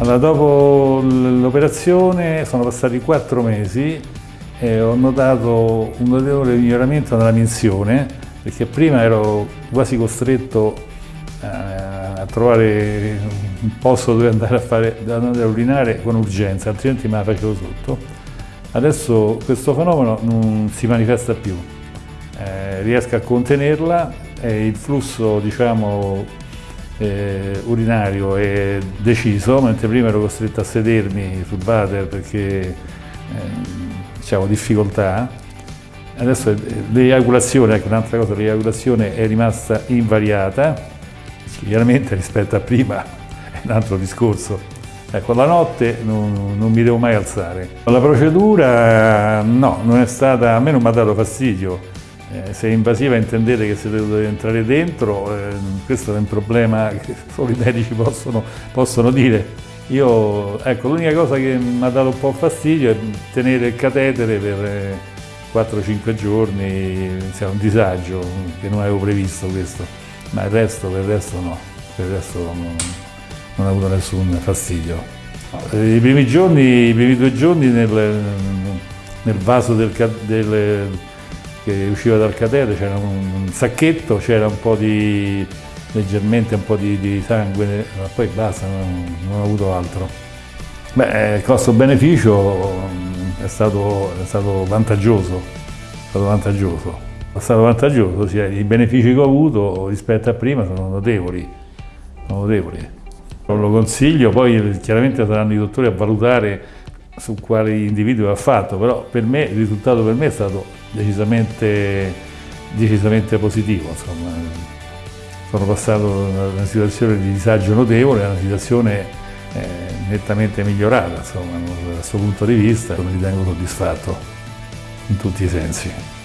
Allora, dopo l'operazione sono passati quattro mesi e ho notato un notevole miglioramento nella minzione perché prima ero quasi costretto eh, a trovare un posto dove andare a, fare, andare a urinare con urgenza, altrimenti me la facevo sotto. Adesso questo fenomeno non si manifesta più, eh, riesco a contenerla e il flusso diciamo, eh, urinario è deciso, mentre prima ero costretto a sedermi sul water perché eh, diciamo, difficoltà. Adesso l'eiaculazione, ecco un'altra cosa, l'eiaculazione è rimasta invariata, chiaramente rispetto a prima è un altro discorso. Ecco, la notte non, non mi devo mai alzare. La procedura no, non è stata, a me non mi ha dato fastidio, eh, se è invasiva intendete che se deve entrare dentro, eh, questo è un problema che solo i medici possono, possono dire. Io, ecco, l'unica cosa che mi ha dato un po' fastidio è tenere il catetere per 4-5 eh, giorni, è un disagio, che non avevo previsto questo, ma il resto, per il resto no, per il resto non, non ho avuto nessun fastidio. I primi giorni, i primi due giorni nel, nel vaso del, del che usciva dal catetere, c'era un, sacchetto, c'era un po' di, leggermente un po' di, di sangue, ma poi basta, non, non ho avuto altro. Beh, il costo-beneficio mm, è è stato vantaggioso, è stato vantaggioso. È stato vantaggioso, sì, i benefici che ho avuto rispetto a prima sono notevoli, sono notevoli. Lo consiglio, poi chiaramente saranno i dottori a valutare su quali individui ha fatto, però per me il risultato per me è stato decisamente, decisamente positivo. Insomma. Sono passato da una situazione di disagio notevole a una situazione eh, nettamente migliorata, insomma, da questo punto di vista mi ritengo soddisfatto in tutti i sensi.